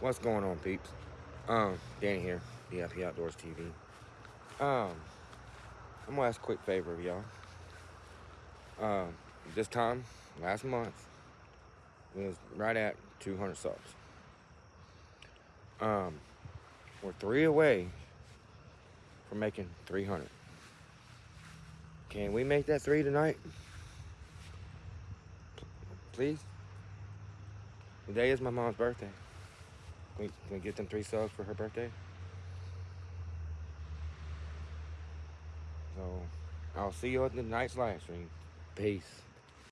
What's going on, peeps? Um, Danny here, VIP Outdoors TV. Um, I'm gonna ask a quick favor of y'all. Um, this time, last month, was right at 200 subs. Um, we're three away from making 300. Can we make that three tonight? Please? Today is my mom's birthday. Can we, can we get them three subs for her birthday? So, I'll see you at the night's live stream. Peace.